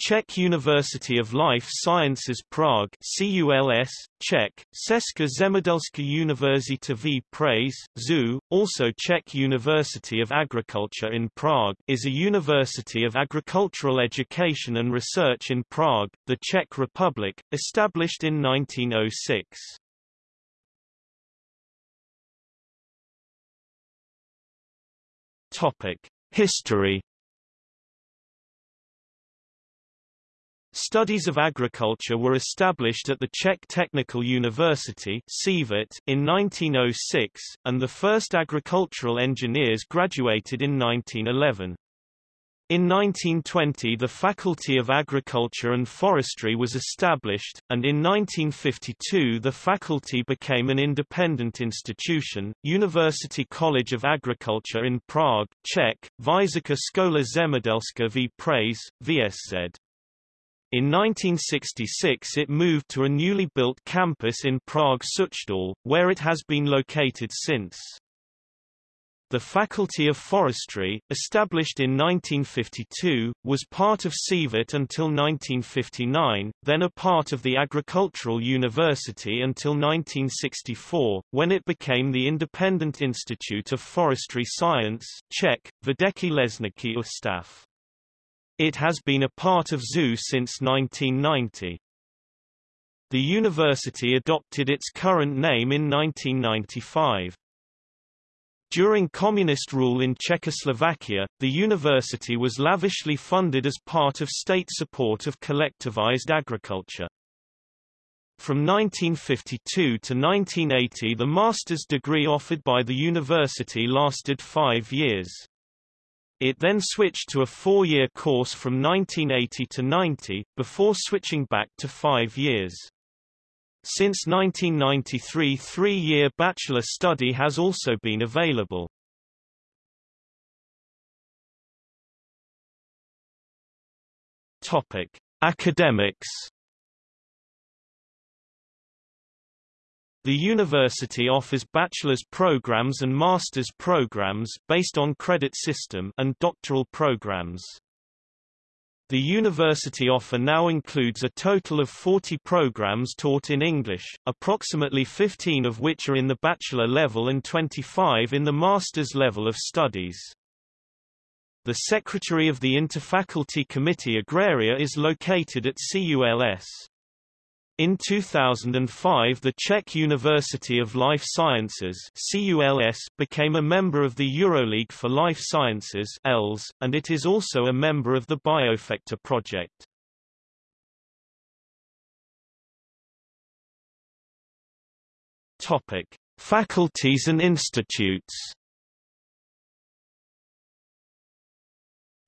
Czech University of Life Sciences Prague CULS, Czech, Česká zemědělská univerzita v Praze, ZU, also Czech University of Agriculture in Prague is a university of agricultural education and research in Prague, the Czech Republic, established in 1906. Topic: History Studies of agriculture were established at the Czech Technical University in 1906, and the first agricultural engineers graduated in 1911. In 1920 the Faculty of Agriculture and Forestry was established, and in 1952 the faculty became an independent institution, University College of Agriculture in Prague, Czech, Vysoká škola zemědělská v Praze, VSZ. In 1966 it moved to a newly built campus in Prague Suchdol, where it has been located since. The Faculty of Forestry, established in 1952, was part of CVUT until 1959, then a part of the Agricultural University until 1964, when it became the Independent Institute of Forestry Science Czech, Vědecký lesnický ústav. It has been a part of ZU since 1990. The university adopted its current name in 1995. During communist rule in Czechoslovakia, the university was lavishly funded as part of state support of collectivized agriculture. From 1952 to 1980 the master's degree offered by the university lasted five years. It then switched to a four-year course from 1980 to 90, before switching back to five years. Since 1993 three-year bachelor study has also been available. Topic: Academics The university offers bachelor's programs and master's programs based on credit system and doctoral programs. The university offer now includes a total of 40 programs taught in English, approximately 15 of which are in the bachelor level and 25 in the master's level of studies. The secretary of the Interfaculty Committee Agraria is located at CULS. In 2005 the Czech University of Life Sciences became a member of the Euroleague for Life Sciences and it is also a member of the Biofector project. Faculties and institutes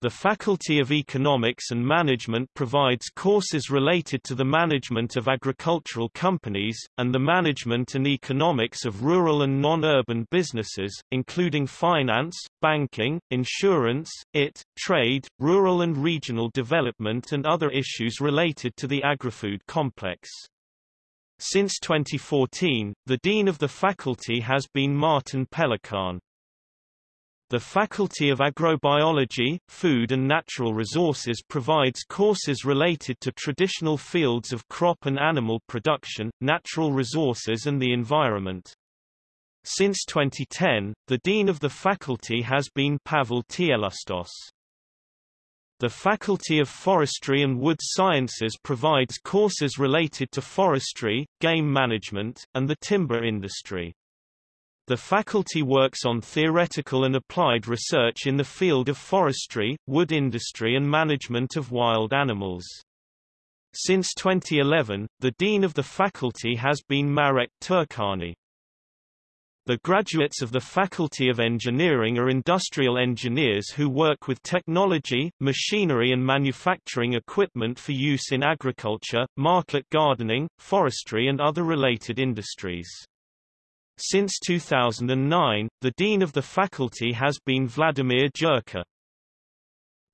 The Faculty of Economics and Management provides courses related to the management of agricultural companies, and the management and economics of rural and non-urban businesses, including finance, banking, insurance, IT, trade, rural and regional development and other issues related to the agri-food complex. Since 2014, the Dean of the faculty has been Martin Pelikan. The Faculty of Agrobiology, Food and Natural Resources provides courses related to traditional fields of crop and animal production, natural resources and the environment. Since 2010, the dean of the faculty has been Pavel Tlustoš. The Faculty of Forestry and Wood Sciences provides courses related to forestry, game management, and the timber industry. The faculty works on theoretical and applied research in the field of forestry, wood industry and management of wild animals. Since 2011, the dean of the faculty has been Marek Turčáni. The graduates of the Faculty of Engineering are industrial engineers who work with technology, machinery and manufacturing equipment for use in agriculture, market gardening, forestry and other related industries. Since 2009, the dean of the faculty has been Vladimir Jurča.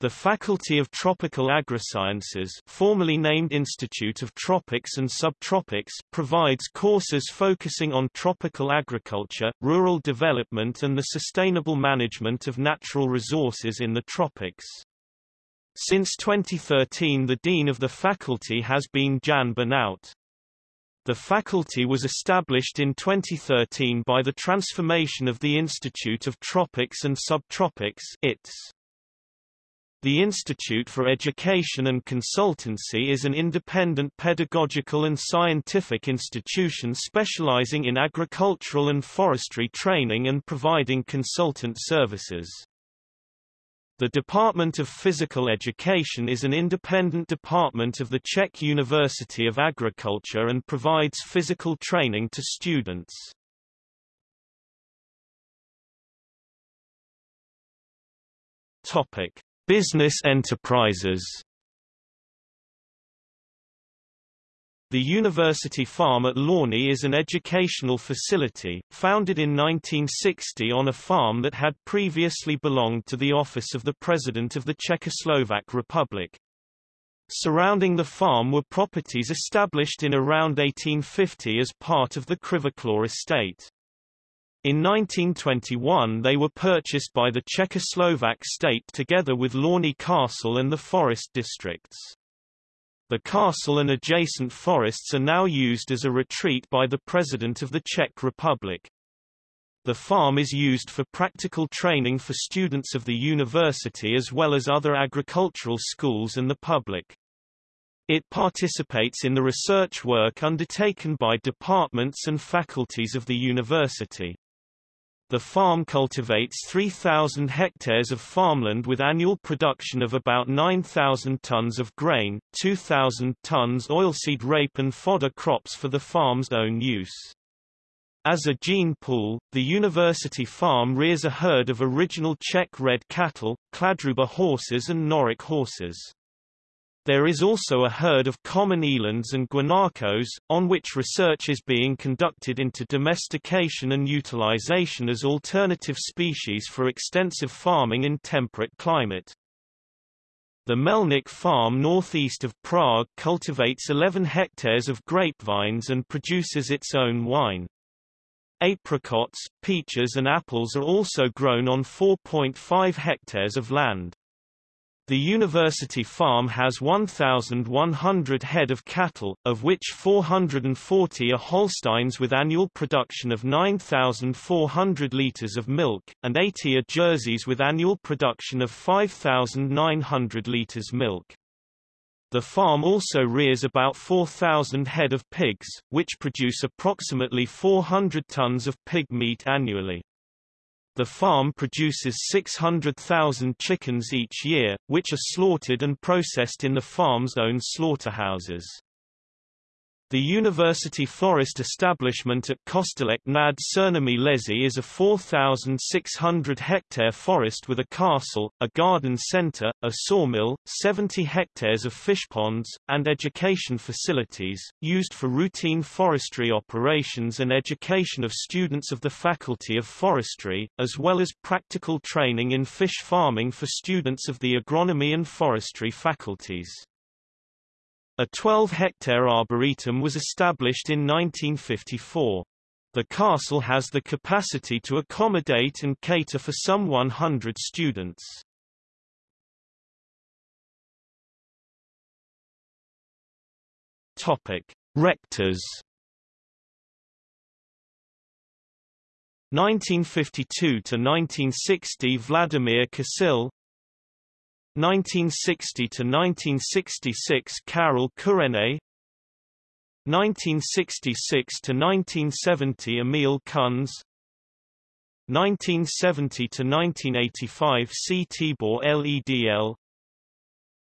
The Faculty of Tropical Agrisciences formerly named Institute of Tropics and Subtropics provides courses focusing on tropical agriculture, rural development and the sustainable management of natural resources in the tropics. Since 2013 the Dean of the faculty has been Jan Banout. The faculty was established in 2013 by the transformation of the Institute of Tropics and Subtropics ITS. The Institute for Education and Consultancy is an independent pedagogical and scientific institution specializing in agricultural and forestry training and providing consultant services. The Department of Physical Education is an independent department of the Czech University of Agriculture and provides physical training to students. Topic: Business enterprises The University Farm at Lány is an educational facility, founded in 1960 on a farm that had previously belonged to the office of the President of the Czechoslovak Republic. Surrounding the farm were properties established in around 1850 as part of the Křivoklát estate. In 1921 they were purchased by the Czechoslovak state together with Lány Castle and the forest districts. The castle and adjacent forests are now used as a retreat by the President of the Czech Republic. The farm is used for practical training for students of the university as well as other agricultural schools and the public. It participates in the research work undertaken by departments and faculties of the university. The farm cultivates 3,000 hectares of farmland with annual production of about 9,000 tons of grain, 2,000 tons oilseed rape and fodder crops for the farm's own use. As a gene pool, the university farm rears a herd of original Czech red cattle, Kladruber horses and Noric horses. There is also a herd of common elands and guanacos, on which research is being conducted into domestication and utilization as alternative species for extensive farming in temperate climate. The Melnik farm northeast of Prague cultivates 11 hectares of grapevines and produces its own wine. Apricots, peaches and apples are also grown on 4.5 hectares of land. The university farm has 1,100 head of cattle, of which 440 are Holsteins with annual production of 9,400 litres of milk, and 80 are Jerseys with annual production of 5,900 litres milk. The farm also rears about 4,000 head of pigs, which produce approximately 400 tons of pig meat annually. The farm produces 600,000 chickens each year, which are slaughtered and processed in the farm's own slaughterhouses. The University Forest establishment at Kostelec nad Černými Lesy is a 4,600-hectare forest with a castle, a garden centre, a sawmill, 70 hectares of fish ponds, and education facilities, used for routine forestry operations and education of students of the Faculty of Forestry, as well as practical training in fish farming for students of the agronomy and forestry faculties. A 12-hectare arboretum was established in 1954. The castle has the capacity to accommodate and cater for some 100 students. Topic: Rectors 1952 to 1960 Vladimir Kasil 1960 to 1966 Carol Kurene 1966 to 1970 Emil Kunz. 1970 to 1985 C. Tibor Ledl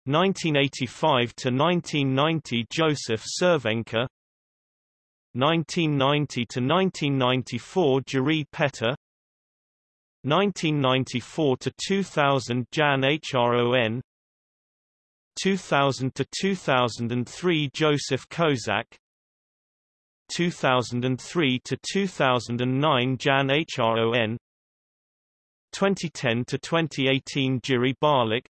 1985 to 1990 Joseph Cervenka 1990 to 1994 Jiri Petter 1994 to 2000 Jan Hron 2000 to 2003 Joseph Kozak 2003 to 2009 Jan Hron 2010 to 2018 Jiri Balík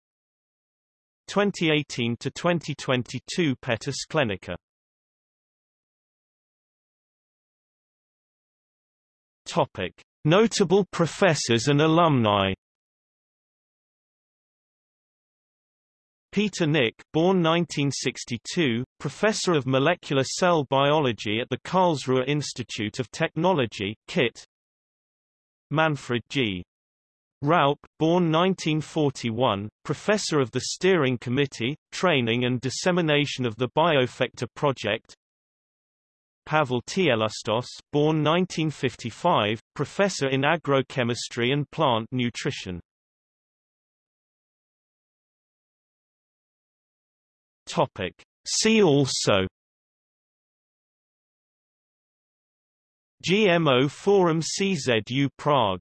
2018 to 2022 Petr Sklenička. Topic Notable professors and alumni Peter Nick, born 1962, professor of molecular cell biology at the Karlsruhe Institute of Technology, KIT. Manfred G. Raupp, born 1941, professor of the Steering Committee, Training and Dissemination of the Biofector Project. Pavel Tlustoš, born 1955, professor in agrochemistry and plant nutrition. Topic. See also GMO Forum CZU Prague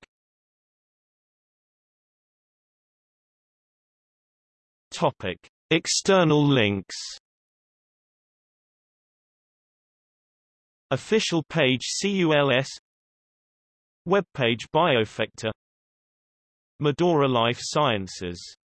Topic. External links Official page CULS Webpage Biofector Medora Life Sciences